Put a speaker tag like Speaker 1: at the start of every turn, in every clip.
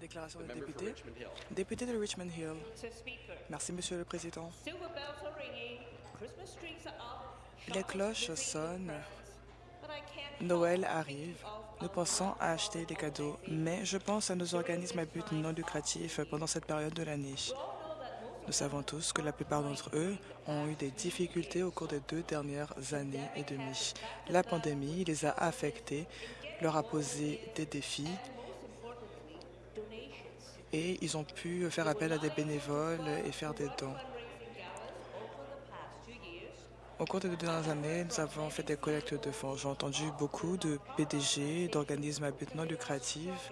Speaker 1: Déclaration des députés. Député de Richmond Hill. Merci, Monsieur le Président. Les cloches sonnent. Noël arrive. Nous pensons à acheter des cadeaux, mais je pense à nos organismes à but non lucratif pendant cette période de l'année. Nous savons tous que la plupart d'entre eux ont eu des difficultés au cours des deux dernières années et demie. La pandémie les a affectés, leur a posé des défis. Et ils ont pu faire appel à des bénévoles et faire des dons. Au cours des deux dernières années, nous avons fait des collectes de fonds. J'ai entendu beaucoup de PDG, d'organismes à but non lucratif,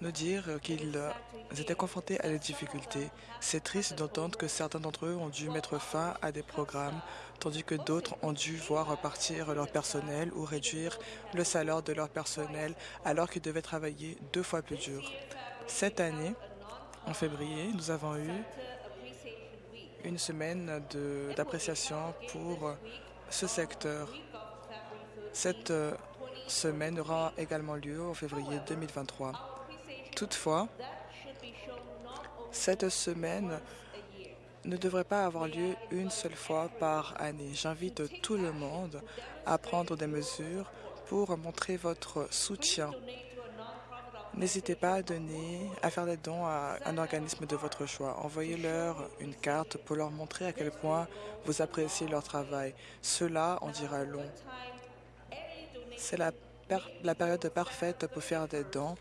Speaker 1: nous dire qu'ils étaient confrontés à des difficultés. C'est triste d'entendre que certains d'entre eux ont dû mettre fin à des programmes, tandis que d'autres ont dû voir repartir leur personnel ou réduire le salaire de leur personnel alors qu'ils devaient travailler deux fois plus dur. Cette année, en février, nous avons eu une semaine d'appréciation pour ce secteur. Cette euh, semaine aura également lieu en février 2023.
Speaker 2: Appreciation
Speaker 1: Toutefois, cette semaine ne devrait pas avoir lieu une seule fois par année. J'invite tout le monde à prendre des mesures pour montrer votre soutien. N'hésitez pas à donner, à faire des dons à un organisme de votre choix. Envoyez-leur une carte pour leur montrer à quel point vous appréciez leur travail. Cela en dira long. C'est la, la période parfaite pour faire des dons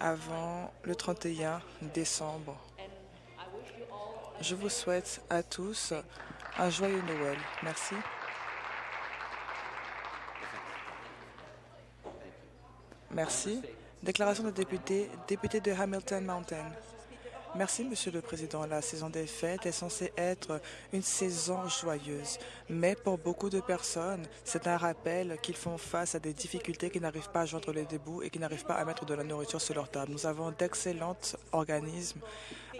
Speaker 1: avant le 31 décembre. Je vous souhaite à tous un joyeux Noël. Merci. Merci. Déclaration de député, député de Hamilton Mountain. Merci, Monsieur le Président. La saison des fêtes est censée être une saison joyeuse, mais pour beaucoup de personnes, c'est un rappel qu'ils font face à des difficultés, qui n'arrivent pas à joindre les débouts et qui n'arrivent pas à mettre de la nourriture sur leur table. Nous avons d'excellents organismes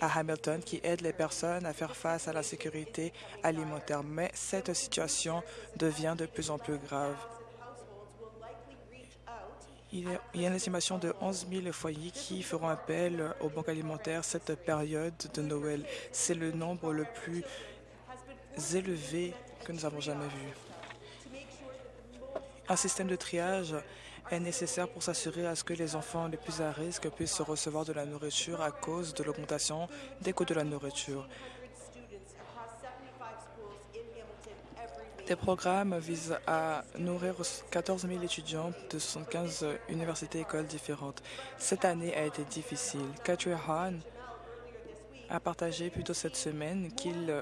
Speaker 1: à Hamilton qui aident les personnes à faire face à la sécurité alimentaire, mais cette situation devient de plus en plus grave. Il y a- une estimation de 11 000 foyers qui feront appel aux banques alimentaires cette période de Noël. C'est le nombre le plus élevé que nous avons jamais vu. Un système de triage est nécessaire pour s'assurer à ce que les enfants les plus à risque puissent recevoir de la nourriture à cause de l'augmentation des coûts de la nourriture. Des programmes visent à nourrir 14 000 étudiants de 75 universités et écoles différentes. Cette année a été difficile. Catherine Hahn a partagé plus tôt cette semaine qu'il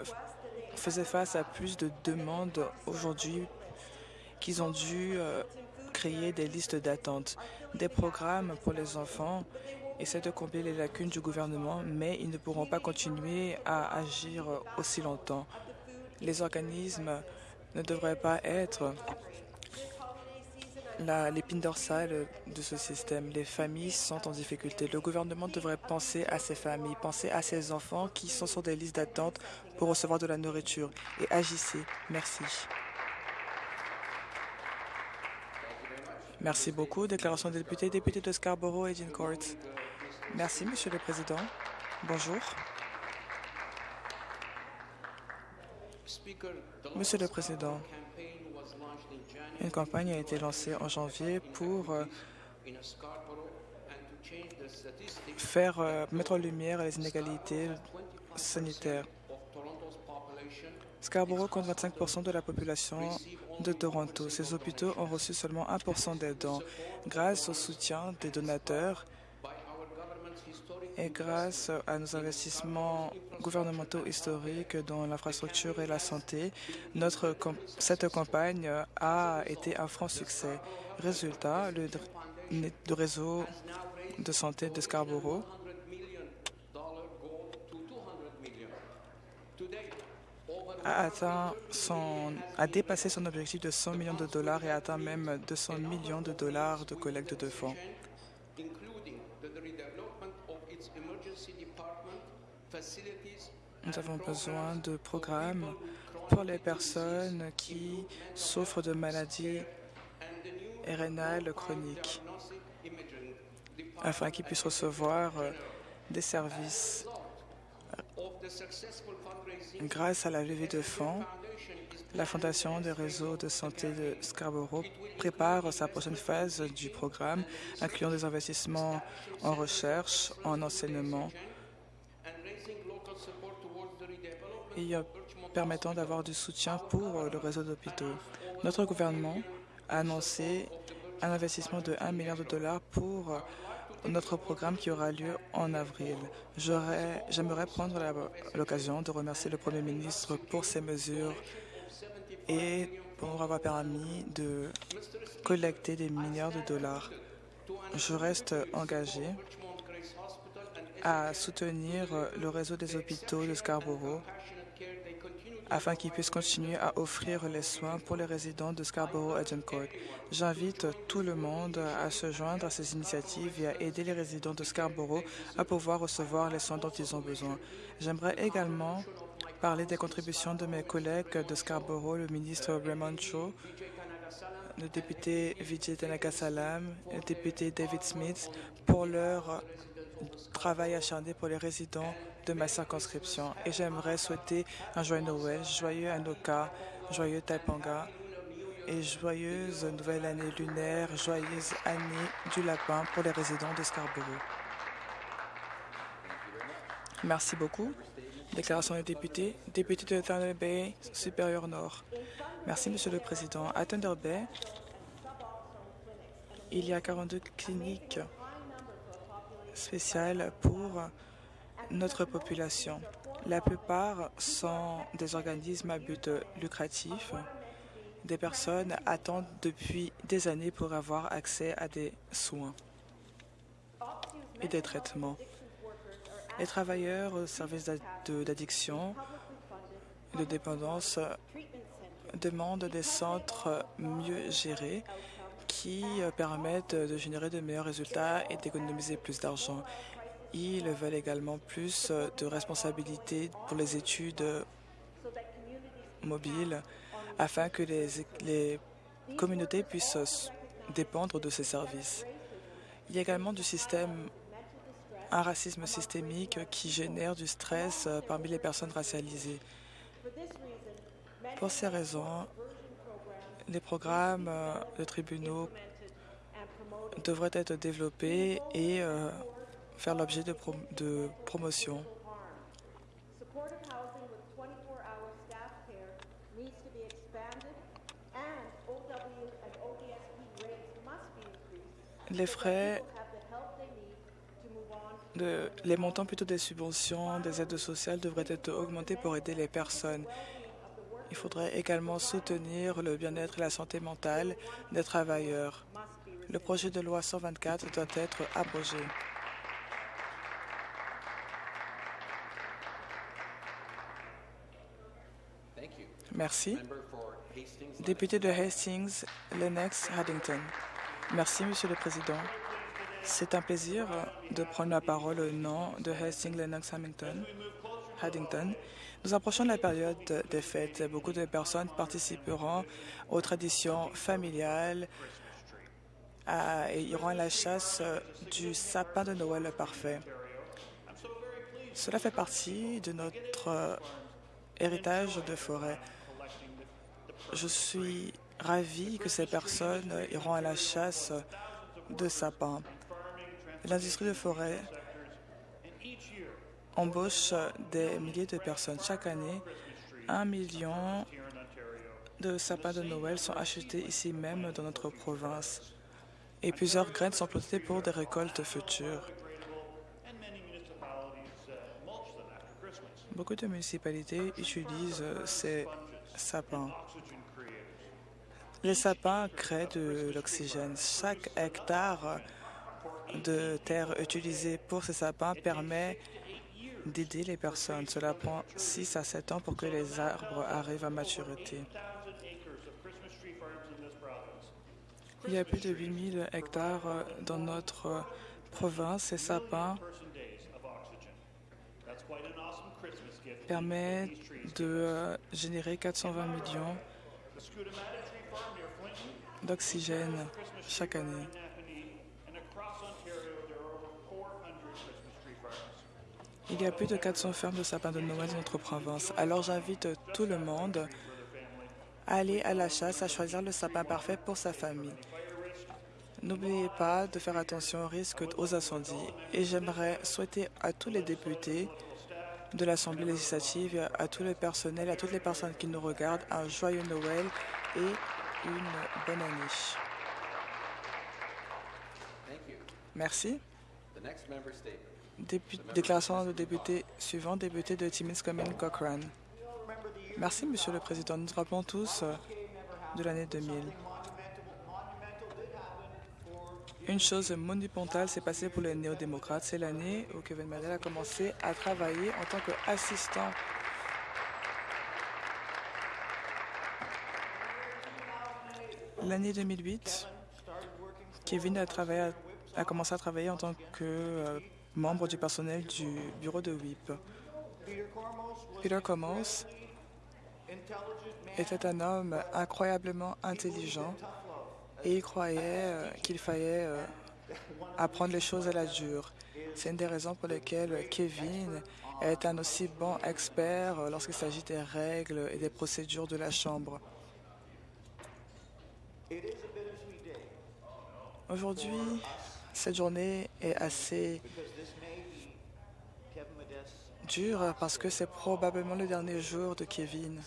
Speaker 1: faisait face à plus de demandes aujourd'hui qu'ils ont dû euh, créer des listes d'attente. Des programmes pour les enfants essaient de combler les lacunes du gouvernement, mais ils ne pourront pas continuer à agir aussi longtemps. Les organismes ne devraient pas être l'épine dorsale de ce système. Les familles sont en difficulté. Le gouvernement devrait penser à ces familles, penser à ces enfants qui sont sur des listes d'attente pour recevoir de la nourriture. Et agissez. Merci. Merci beaucoup. Déclaration des députés, député de Scarborough et Court. Merci, Monsieur le Président. Bonjour.
Speaker 3: Speaker, the
Speaker 1: Monsieur le Président, une campagne a été lancée en janvier pour euh, faire euh, mettre en lumière les inégalités sanitaires. Scarborough compte 25 de la population de Toronto. Ces hôpitaux ont reçu seulement 1 des dons. Grâce au soutien des donateurs et grâce à nos investissements gouvernementaux historiques dans l'infrastructure et la santé, notre cette campagne a été un franc succès. Résultat, le, réseau de santé de Scarborough
Speaker 3: 100 million dollar goal to 200 million. Today, over
Speaker 1: a atteint son, a dépassé son objectif de 100 millions de dollars et a atteint même 200 millions de dollars de collecte de fonds. Nous avons besoin de programmes pour les personnes qui souffrent de maladies rénales chroniques. afin qu'ils puissent recevoir des services. Grâce à la levée de fonds, la Fondation des réseaux de santé de Scarborough prépare sa prochaine phase du programme, incluant des investissements en recherche, en enseignement euh, permettant d'avoir du soutien pour euh, le réseau d'hôpitaux. Notre gouvernement a annoncé un investissement de 1 milliard de dollars pour euh, notre programme qui aura lieu en avril. J'aimerais prendre l'occasion de remercier le Premier ministre pour ces mesures et pour avoir permis de collecter des milliards de dollars. Je reste engagé à soutenir le réseau des hôpitaux de Scarborough afin qu'ils puissent continuer à offrir les soins pour les résidents de Scarborough Agincourt. J'invite tout le monde à se joindre à ces initiatives et à aider les résidents de Scarborough à pouvoir recevoir les soins dont ils ont besoin. J'aimerais également parler des contributions de mes collègues de Scarborough, le ministre Raymond Cho, le député Vijay Tanakasalam, le député David Smith, pour leur travail acharné pour les résidents de ma circonscription. Et j'aimerais souhaiter un joyeux Noël, joyeux Anoka, joyeux Taipanga et joyeuse nouvelle année lunaire, joyeuse année du lapin pour les résidents de Scarborough. Merci beaucoup. Déclaration des députés. Député de Thunder Bay, supérieur nord. Merci, Monsieur le Président. À Thunder Bay, il y a 42 cliniques spéciales pour notre population. La plupart sont des organismes à but lucratif. Des personnes attendent depuis des années pour avoir accès à des soins et des traitements. Les travailleurs au service d'addiction de dépendance demandent des centres mieux gérés qui euh, permettent de générer de meilleurs résultats et d'économiser plus d'argent. Ils veulent également plus euh, de responsabilités pour les études euh, mobiles afin que les, les communautés puissent euh, dépendre de ces services. Il y a également du système, un racisme systémique qui génère du stress euh, parmi les personnes racialisées. Pour ces raisons, les programmes euh, de tribunaux devraient être développés et euh, faire l'objet de, prom- de promotion.
Speaker 4: Supportive housing with 24-hour staff care needs to be expanded, and OW and ODSP rates must be increased.
Speaker 1: Les frais, les montants plutôt des subventions, des aides sociales devraient être augmentés pour aider les personnes. Il faudrait également soutenir le bien-être et la santé mentale des travailleurs. Le projet de loi 124 doit être abrogé. Merci. Député de Hastings, Lennox Haddington. Merci, Monsieur le Président. C'est un plaisir de prendre la parole au nom de Hastings Lennox Haddington. Nous approchons de la période des fêtes. Beaucoup de personnes participeront aux traditions familiales à- et iront à la chasse du sapin de Noël parfait. Cela fait partie de notre euh, héritage de forêt. Je suis ravi que ces personnes iront à la chasse de sapins. L'industrie de forêt embauche des milliers de personnes. Chaque année, un million de sapins de Noël sont achetés ici même dans notre province. Et plusieurs graines sont plantées pour des récoltes futures. Beaucoup de municipalités utilisent ces sapins. Les sapins créent de l'oxygène. Chaque hectare de terre utilisé pour ces sapins permet d'aider les personnes. Cela prend 6 à 7 ans pour que les arbres arrivent à maturité. Il y a plus de 8000 hectares dans notre province. Ces sapins permettent de générer 420 millions d'oxygène chaque année. Il y a plus de 400 fermes de sapins de Noël dans notre province. Alors j'invite tout le monde à aller à la chasse, à choisir le sapin parfait pour sa famille. N'oubliez pas de faire attention aux risques aux incendies. Et j'aimerais souhaiter à tous les députés de l'Assemblée législative, à tous les personnels, à toutes les personnes qui nous regardent, un joyeux Noël et une bonne année. Merci. Déclaration de député suivant, député de Timmins-Common Cochrane. Merci, Monsieur le Président. Nous nous rappelons tous euh, de l'année 2000. Une chose monumentale s'est passée pour les néo-démocrates. C'est l'année où Kevin Mandel a commencé à travailler en tant qu'assistant. L'année 2008, Kevin a commencé à travailler en tant que euh, membre du personnel du bureau de WIP. Peter Commons était un homme incroyablement intelligent et il croyait euh, qu'il fallait euh, apprendre les choses à la dure. C'est une des raisons pour lesquelles Kevin est un aussi bon expert euh, lorsqu'il s'agit des règles et des procédures de la Chambre. Aujourd'hui, cette journée est assez dure parce que c'est probablement le dernier jour de Kevin.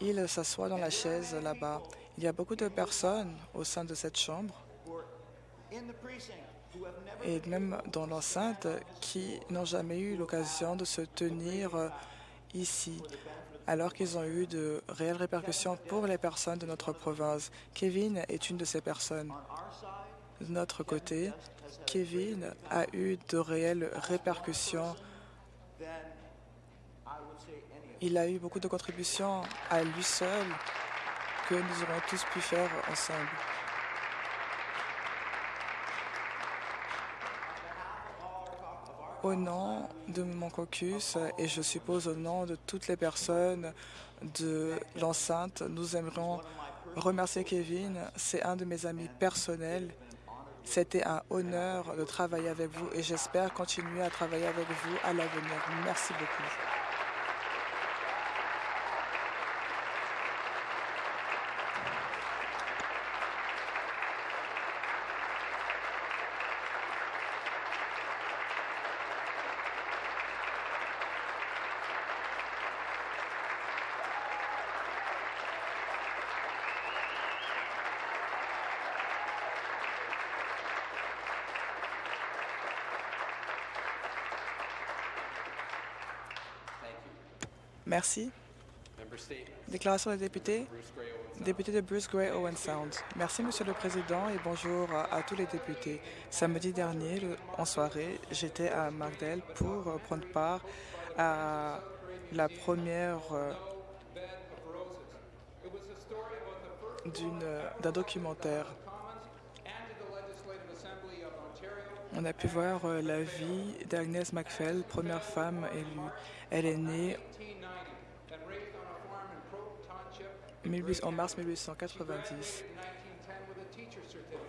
Speaker 1: Il s'assoit dans la chaise là-bas. Il y a beaucoup de personnes au sein de cette chambre et même dans l'enceinte qui n'ont jamais eu l'occasion de se tenir euh, ici, alors qu'ils ont eu de réelles répercussions pour les personnes de notre province. Kevin est une de ces personnes. De notre côté, Kevin a eu de réelles répercussions. Il a eu beaucoup de contributions à lui seul que nous aurons tous pu faire ensemble. Au nom de mon caucus et je suppose au nom de toutes les personnes de l'enceinte, nous aimerions remercier Kevin. C'est un de mes amis personnels. C'était un honneur de travailler avec vous et j'espère continuer à travailler avec vous à l'avenir. Merci beaucoup. Merci. Déclaration des députés. Député de Bruce Gray Owen Sound. Merci, Monsieur le Président, et bonjour à, tous les députés. Samedi dernier, en soirée, j'étais à Markdale pour euh, prendre part à la première euh, euh, d'un documentaire. On a pu voir la vie d'Agnès MacPhail, première femme élue. Elle est née en mars 1890.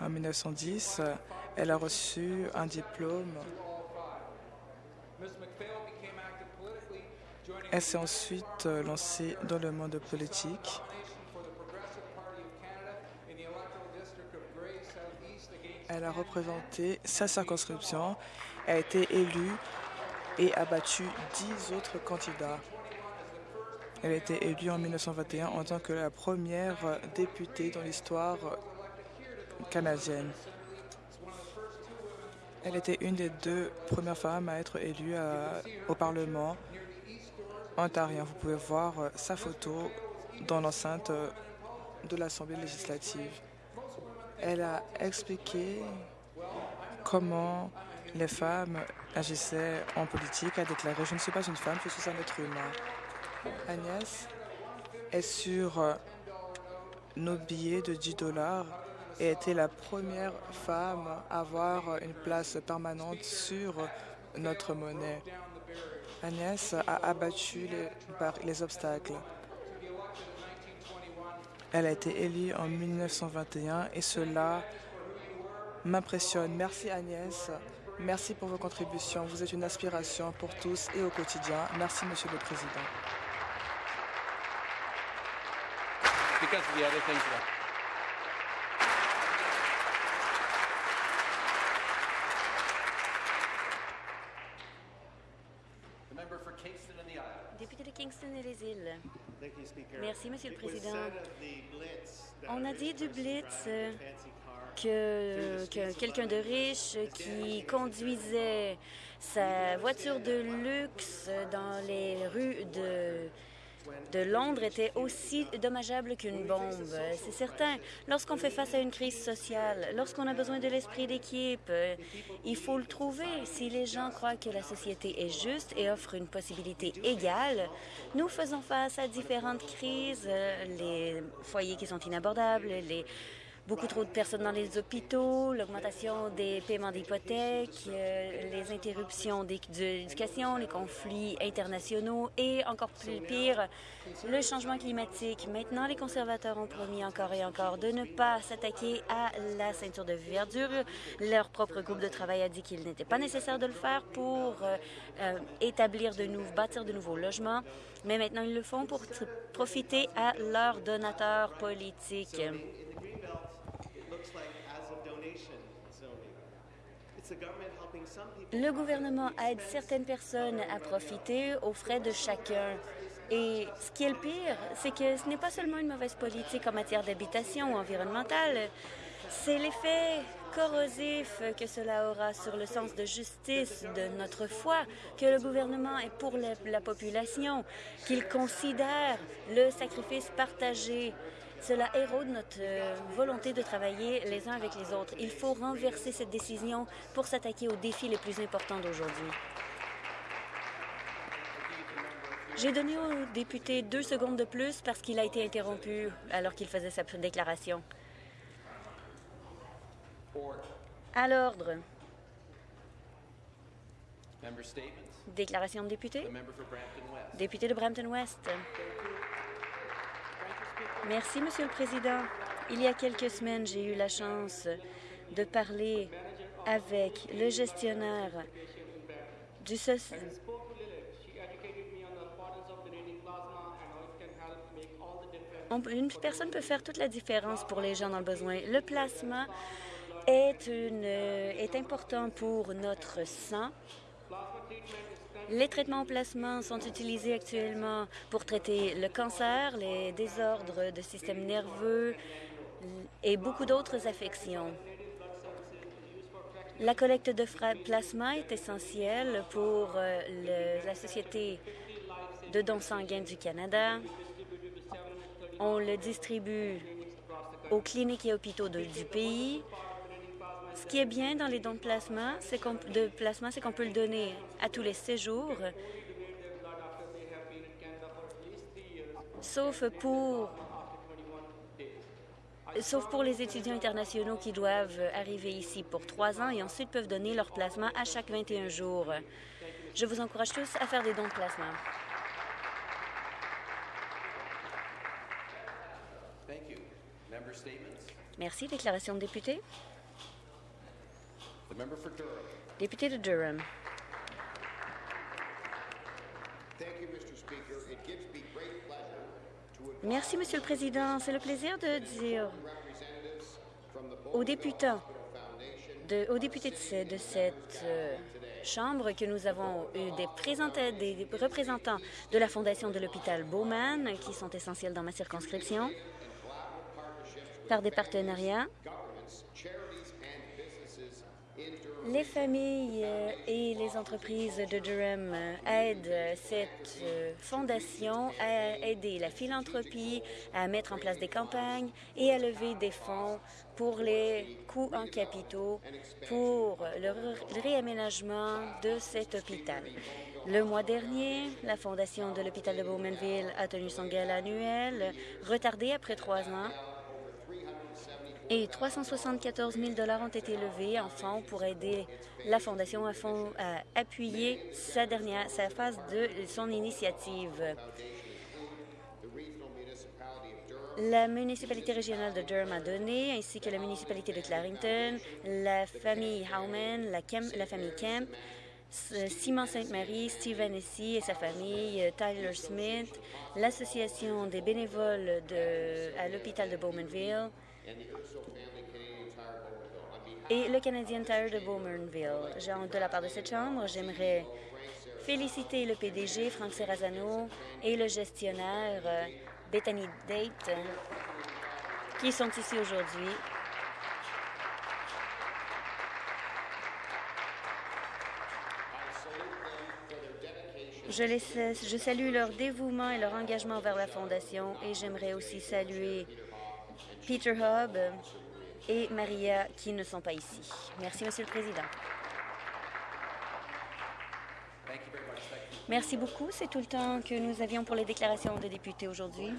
Speaker 1: En 1910, euh, elle a reçu un diplôme. Elle s'est ensuite euh, lancée dans le monde politique. Elle a représenté sa circonscription, a été élue et a battu dix autres candidats. Elle a été élue en 1921 en tant que la première euh, députée dans l'histoire euh, canadienne. Elle était une des deux premières femmes à être élue à- au Parlement ontarien. Vous pouvez voir euh, sa photo dans l'enceinte euh, de l'Assemblée législative. Elle a expliqué comment les femmes agissaient en politique. A déclaré « Je ne suis pas une femme, je suis un être humain ». Agnès est sur euh, nos billets de 10 dollars et était la première femme à avoir une place permanente sur notre monnaie. Agnès a abattu les, les obstacles. Elle a été élue en 1921 et cela m'impressionne. Merci Agnès Merci pour vos contributions. Vous êtes une inspiration pour tous et au quotidien. Merci, Monsieur le Président.
Speaker 3: Because of the other things that
Speaker 5: The member for Kingston and the.
Speaker 6: Député de Kingston et les îles.
Speaker 7: Thank you, Speaker.
Speaker 6: Merci, Monsieur le Président. On a dit du Blitz euh, que, que quelqu'un de riche qui conduisait sa voiture de luxe dans les rues de, de Londres était aussi dommageable qu'une bombe. C'est certain. Lorsqu'on fait face à une crise sociale, lorsqu'on a besoin de l'esprit d'équipe, il faut le trouver. Si les gens croient que la société est juste et offre une possibilité égale, nous faisons face à différentes crises, les foyers qui sont inabordables, les beaucoup trop de personnes dans les hôpitaux, l'augmentation des paiements d'hypothèques, euh, les interruptions de l'éducation, les conflits internationaux et encore plus pire, le changement climatique. Maintenant, les conservateurs ont promis encore et encore de ne pas s'attaquer à la ceinture de verdure. Leur propre groupe de travail a dit qu'il n'était pas nécessaire de le faire pour euh, euh, établir de nouveaux, bâtir de nouveaux logements, mais maintenant ils le font pour profiter à leurs donateurs politiques. Le gouvernement aide certaines personnes à profiter aux frais de chacun. Et ce qui est le pire, c'est que ce n'est pas seulement une mauvaise politique en matière d'habitation ou environnementale, c'est l'effet corrosif que cela aura sur le sens de justice de notre foi, que le gouvernement est pour la, la population, qu'il considère le sacrifice partagé. Cela érode notre euh, volonté de travailler les uns avec les autres. Il faut renverser cette décision pour s'attaquer aux défis les plus importants d'aujourd'hui. J'ai donné au député deux secondes de plus parce qu'il a été interrompu alors qu'il faisait sa déclaration. À l'ordre. Déclaration de député. Député de Brampton West. Merci, Monsieur le Président. Il y a quelques semaines, j'ai eu la chance de parler avec le gestionnaire du.
Speaker 8: On-
Speaker 6: une personne peut faire toute la différence pour les gens dans le besoin. Le plasma est, une, euh, est important pour notre sang. Les traitements au plasma sont utilisés actuellement pour traiter le cancer, les désordres de système nerveux et beaucoup d'autres affections. La collecte de plasma est essentielle pour euh, la Société de dons sanguins du Canada. On le distribue aux cliniques et hôpitaux du pays. Ce qui est bien dans les dons de plasma, c'est qu'on de plasma, c'est qu'on peut le donner à tous les séjours, sauf pour sauf pour les étudiants internationaux qui doivent arriver ici pour trois ans et ensuite peuvent donner leur plasma à chaque 21 jours. Je vous encourage tous à faire des dons de plasma. Merci. Déclaration de député.
Speaker 3: The member for Durham.
Speaker 6: Député de Durham. Merci, Monsieur le Président. C'est le plaisir de dire aux députants, de, aux députés de, ce- de cette euh, Chambre que nous avons eu des, des représentants de la Fondation de l'hôpital Bowman, qui sont essentiels dans ma circonscription, par des partenariats.
Speaker 9: charities and businesses in Durham.
Speaker 6: Les familles euh, et les entreprises de Durham euh, aident euh, cette fondation à aider la philanthropie, à mettre en place des campagnes et à lever des fonds pour les coûts en capitaux pour le réaménagement de cet hôpital. Le mois dernier, la fondation de l'hôpital de Bowmanville a tenu son gala annuel, retardé après trois ans, et 374 000 ont été levés en fonds pour aider la Fondation à, appuyer sa dernière, sa phase de son initiative. La municipalité régionale de Durham a donné, ainsi que la municipalité de Clarington, la famille Howman, la, famille Kemp, Simon Sainte-Marie, Steve Hennessy et sa famille, euh, Tyler Smith, l'association des bénévoles de, à l'hôpital de Bowmanville et le Canadian Tire de Bowmanville. De la part de cette chambre, j'aimerais féliciter le PDG, Frank Serrazano, et le gestionnaire, euh, Bethany Date, qui sont ici aujourd'hui. Je, les je salue leur dévouement et leur engagement vers la Fondation et j'aimerais aussi saluer Peter Hubb et Maria qui ne sont pas ici. Merci, Monsieur le Président. Merci beaucoup. C'est tout le temps que nous avions pour les déclarations des députés aujourd'hui.